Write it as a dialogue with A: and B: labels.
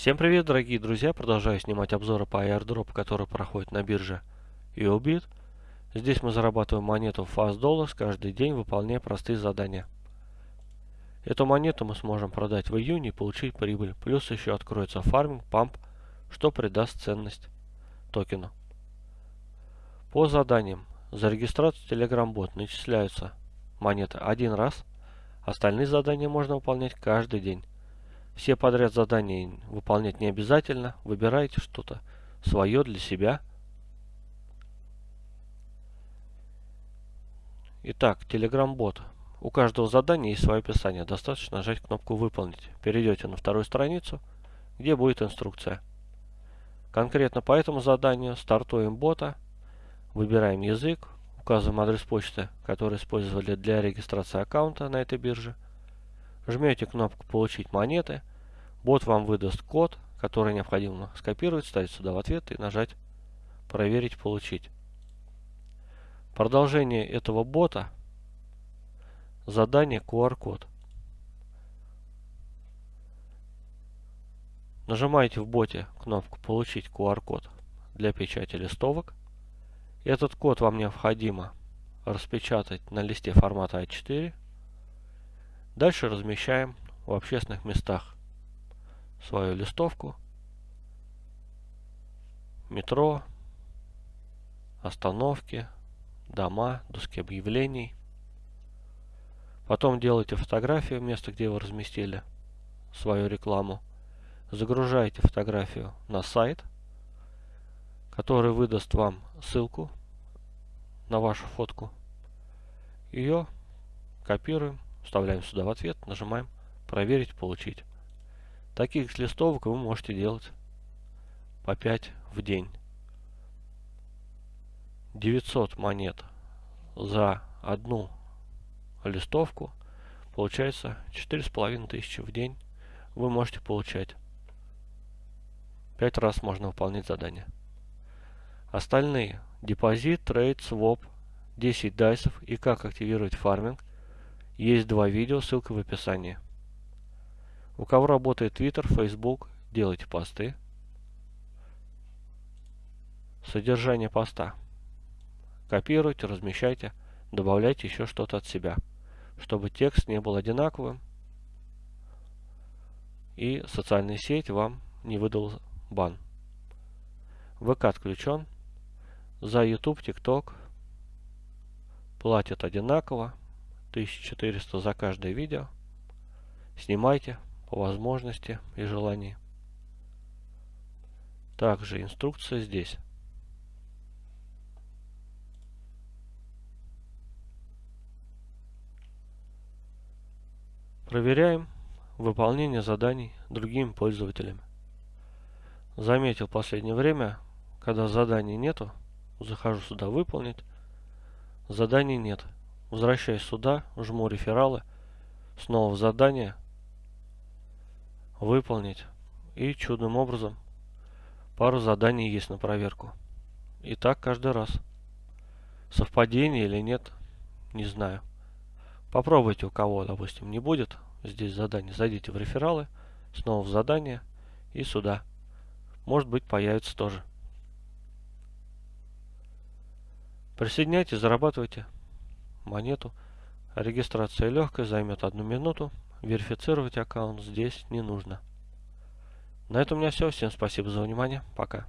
A: Всем привет, дорогие друзья! Продолжаю снимать обзоры по airdrop, который проходит на бирже EOBIT. Здесь мы зарабатываем монету Fast Dollars каждый день, выполняя простые задания. Эту монету мы сможем продать в июне и получить прибыль. Плюс еще откроется фарминг, памп, что придаст ценность токену. По заданиям. За регистрацию Telegram бот начисляются монеты один раз. Остальные задания можно выполнять каждый день. Все подряд задания выполнять не обязательно. Выбирайте что-то свое для себя. Итак, Telegram-бот. У каждого задания есть свое описание. Достаточно нажать кнопку «Выполнить». Перейдете на вторую страницу, где будет инструкция. Конкретно по этому заданию стартуем бота, выбираем язык, указываем адрес почты, который использовали для регистрации аккаунта на этой бирже. Жмете кнопку «Получить монеты», Бот вам выдаст код, который необходимо скопировать, ставить сюда в ответ и нажать «Проверить, получить». Продолжение этого бота – задание QR-код. Нажимаете в боте кнопку «Получить QR-код» для печати листовок. Этот код вам необходимо распечатать на листе формата А4. Дальше размещаем в общественных местах свою листовку. Метро, остановки, дома, доски объявлений. Потом делаете фотографию места, где вы разместили свою рекламу. Загружаете фотографию на сайт, который выдаст вам ссылку на вашу фотку. Ее копируем, вставляем сюда в ответ, нажимаем «Проверить, получить». Таких листовок вы можете делать по 5 в день. 900 монет за одну листовку получается 4500 в день вы можете получать. 5 раз можно выполнять задание. Остальные депозит, трейд, своп, 10 дайсов и как активировать фарминг есть два видео, ссылка в описании. У кого работает Twitter, Facebook, делайте посты. Содержание поста. Копируйте, размещайте, добавляйте еще что-то от себя, чтобы текст не был одинаковым и социальная сеть вам не выдал бан. ВК отключен. За YouTube, TikTok платят одинаково. 1400 за каждое видео. Снимайте по возможности и желании. Также инструкция здесь. Проверяем выполнение заданий другими пользователями. Заметил в последнее время, когда заданий нету, захожу сюда выполнить, заданий нет. Возвращаюсь сюда, жму рефералы, снова в задание, выполнить. И чудным образом пару заданий есть на проверку. И так каждый раз. Совпадение или нет, не знаю. Попробуйте у кого, допустим, не будет здесь задание. Зайдите в рефералы, снова в задание и сюда. Может быть появится тоже. Присоединяйтесь, зарабатывайте монету. Регистрация легкая, займет одну минуту. Верифицировать аккаунт здесь не нужно. На этом у меня все. Всем спасибо за внимание. Пока.